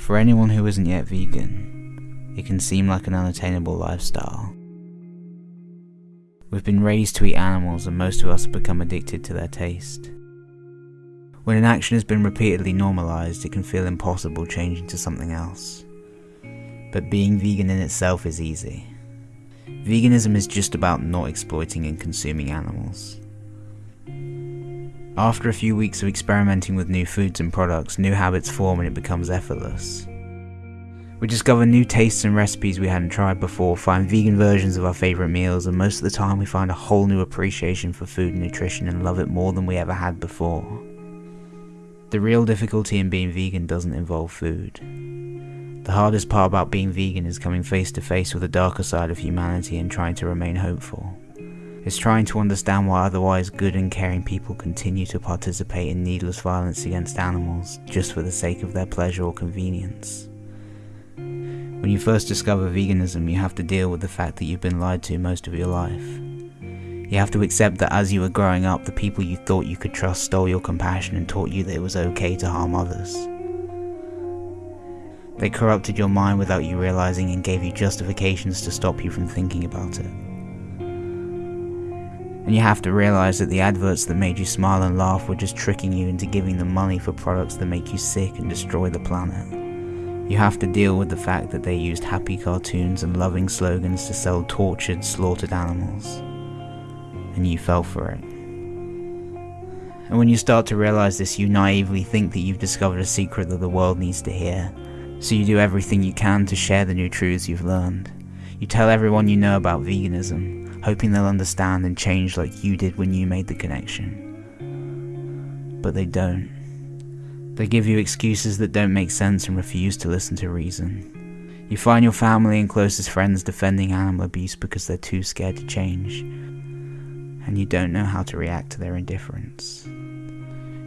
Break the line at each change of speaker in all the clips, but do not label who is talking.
For anyone who isn't yet vegan, it can seem like an unattainable lifestyle. We've been raised to eat animals and most of us have become addicted to their taste. When an action has been repeatedly normalized, it can feel impossible changing to something else. But being vegan in itself is easy. Veganism is just about not exploiting and consuming animals. After a few weeks of experimenting with new foods and products, new habits form and it becomes effortless. We discover new tastes and recipes we hadn't tried before, find vegan versions of our favourite meals, and most of the time we find a whole new appreciation for food and nutrition and love it more than we ever had before. The real difficulty in being vegan doesn't involve food. The hardest part about being vegan is coming face to face with the darker side of humanity and trying to remain hopeful. It's trying to understand why otherwise good and caring people continue to participate in needless violence against animals just for the sake of their pleasure or convenience. When you first discover veganism, you have to deal with the fact that you've been lied to most of your life. You have to accept that as you were growing up, the people you thought you could trust stole your compassion and taught you that it was okay to harm others. They corrupted your mind without you realizing and gave you justifications to stop you from thinking about it. And you have to realize that the adverts that made you smile and laugh were just tricking you into giving them money for products that make you sick and destroy the planet. You have to deal with the fact that they used happy cartoons and loving slogans to sell tortured, slaughtered animals. And you fell for it. And when you start to realize this, you naively think that you've discovered a secret that the world needs to hear, so you do everything you can to share the new truths you've learned. You tell everyone you know about veganism, hoping they'll understand and change like you did when you made the connection. But they don't. They give you excuses that don't make sense and refuse to listen to reason. You find your family and closest friends defending animal abuse because they're too scared to change, and you don't know how to react to their indifference.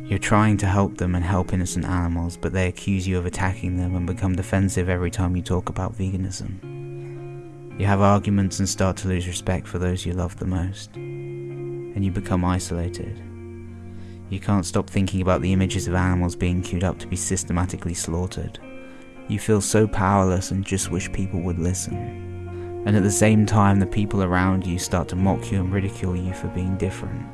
You're trying to help them and help innocent animals, but they accuse you of attacking them and become defensive every time you talk about veganism. You have arguments and start to lose respect for those you love the most, and you become isolated. You can't stop thinking about the images of animals being queued up to be systematically slaughtered. You feel so powerless and just wish people would listen. And at the same time, the people around you start to mock you and ridicule you for being different.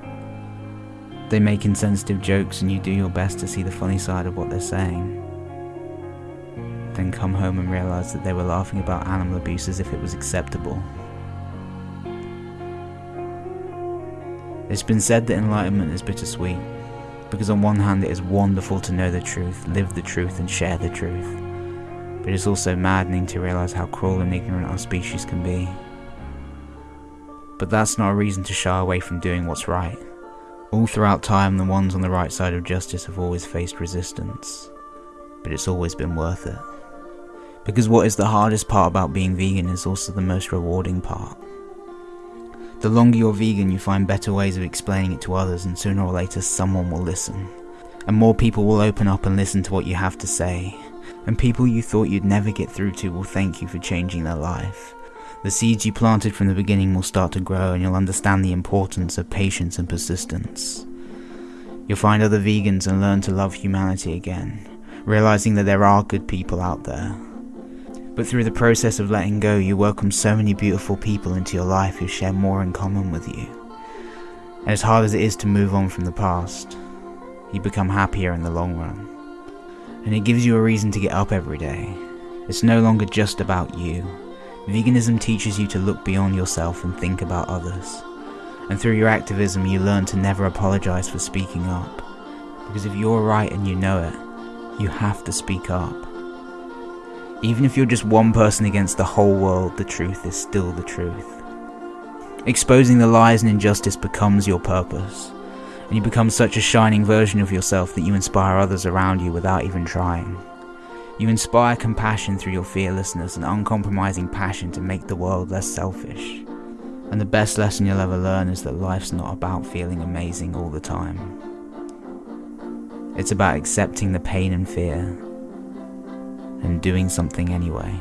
They make insensitive jokes and you do your best to see the funny side of what they're saying. Then come home and realize that they were laughing about animal abuse as if it was acceptable. It's been said that enlightenment is bittersweet, because on one hand it is wonderful to know the truth, live the truth, and share the truth. But it's also maddening to realize how cruel and ignorant our species can be. But that's not a reason to shy away from doing what's right. All throughout time, the ones on the right side of justice have always faced resistance. But it's always been worth it. Because what is the hardest part about being vegan is also the most rewarding part. The longer you're vegan, you find better ways of explaining it to others, and sooner or later, someone will listen. And more people will open up and listen to what you have to say. And people you thought you'd never get through to will thank you for changing their life. The seeds you planted from the beginning will start to grow, and you'll understand the importance of patience and persistence. You'll find other vegans and learn to love humanity again, realizing that there are good people out there. But through the process of letting go, you welcome so many beautiful people into your life who share more in common with you. And as hard as it is to move on from the past, you become happier in the long run. And it gives you a reason to get up every day. It's no longer just about you. Veganism teaches you to look beyond yourself and think about others. And through your activism, you learn to never apologize for speaking up. Because if you're right and you know it, you have to speak up. Even if you're just one person against the whole world, the truth is still the truth. Exposing the lies and injustice becomes your purpose, and you become such a shining version of yourself that you inspire others around you without even trying. You inspire compassion through your fearlessness and uncompromising passion to make the world less selfish. And the best lesson you'll ever learn is that life's not about feeling amazing all the time. It's about accepting the pain and fear and doing something anyway.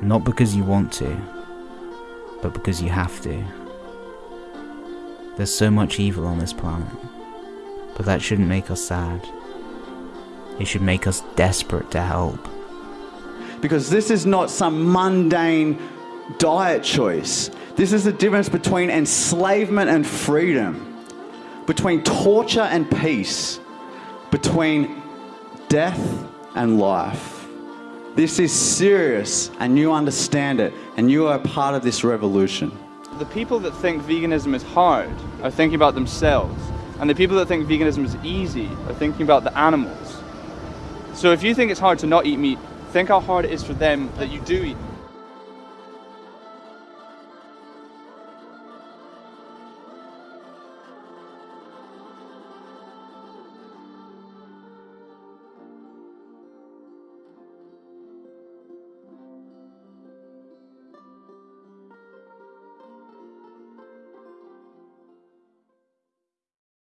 Not because you want to, but because you have to. There's so much evil on this planet, but that shouldn't make us sad. It should make us desperate to help.
Because this is not some mundane diet choice. This is the difference between enslavement and freedom, between torture and peace, between death and life. This is serious, and you understand it, and you are part of this revolution.
The people that think veganism is hard are thinking about themselves, and the people that think veganism is easy are thinking about the animals. So if you think it's hard to not eat meat, think how hard it is for them that you do eat.